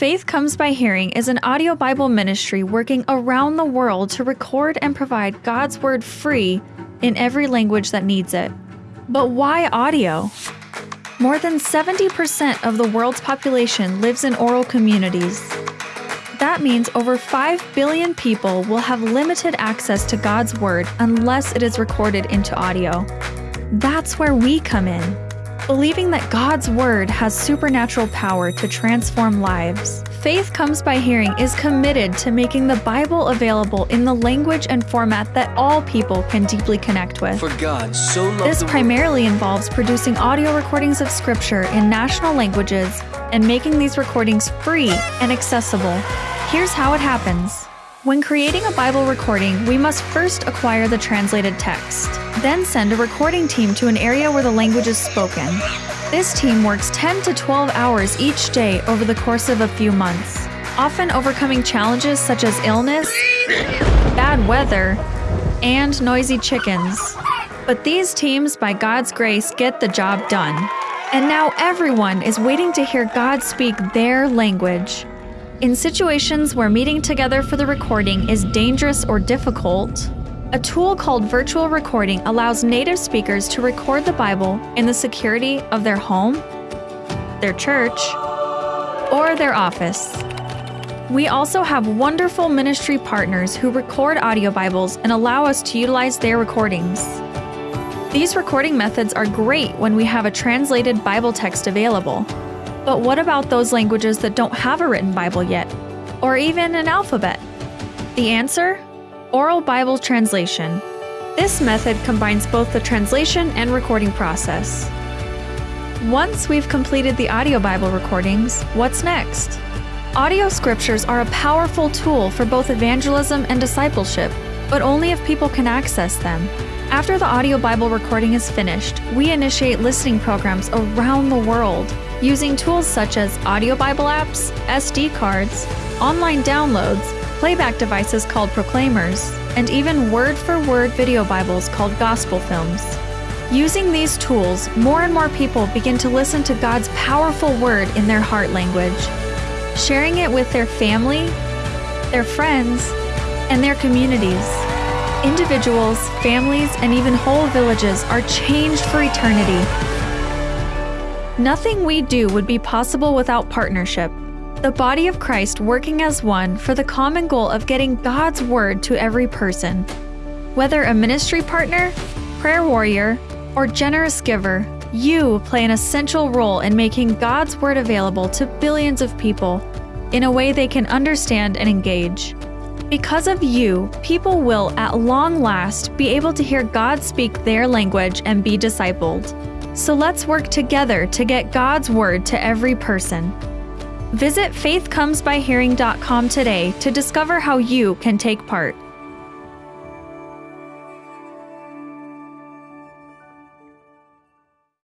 Faith Comes by Hearing is an audio Bible ministry working around the world to record and provide God's Word free in every language that needs it. But why audio? More than 70% of the world's population lives in oral communities. That means over 5 billion people will have limited access to God's Word unless it is recorded into audio. That's where we come in. Believing that God's Word has supernatural power to transform lives, Faith Comes by Hearing is committed to making the Bible available in the language and format that all people can deeply connect with. For God so loved This primarily involves producing audio recordings of Scripture in national languages and making these recordings free and accessible. Here's how it happens. When creating a Bible recording, we must first acquire the translated text, then send a recording team to an area where the language is spoken. This team works 10 to 12 hours each day over the course of a few months, often overcoming challenges such as illness, bad weather, and noisy chickens. But these teams, by God's grace, get the job done. And now everyone is waiting to hear God speak their language. In situations where meeting together for the recording is dangerous or difficult, a tool called virtual recording allows native speakers to record the Bible in the security of their home, their church, or their office. We also have wonderful ministry partners who record audio Bibles and allow us to utilize their recordings. These recording methods are great when we have a translated Bible text available. But what about those languages that don't have a written Bible yet, or even an alphabet? The answer? Oral Bible translation. This method combines both the translation and recording process. Once we've completed the audio Bible recordings, what's next? Audio scriptures are a powerful tool for both evangelism and discipleship, but only if people can access them. After the audio Bible recording is finished, we initiate listening programs around the world using tools such as audio Bible apps, SD cards, online downloads, playback devices called proclaimers, and even word for word video Bibles called gospel films. Using these tools, more and more people begin to listen to God's powerful word in their heart language, sharing it with their family, their friends, and their communities. Individuals, families, and even whole villages are changed for eternity. Nothing we do would be possible without partnership. The body of Christ working as one for the common goal of getting God's word to every person. Whether a ministry partner, prayer warrior, or generous giver, you play an essential role in making God's word available to billions of people in a way they can understand and engage. Because of you, people will, at long last, be able to hear God speak their language and be discipled. So let's work together to get God's word to every person. Visit faithcomesbyhearing.com today to discover how you can take part.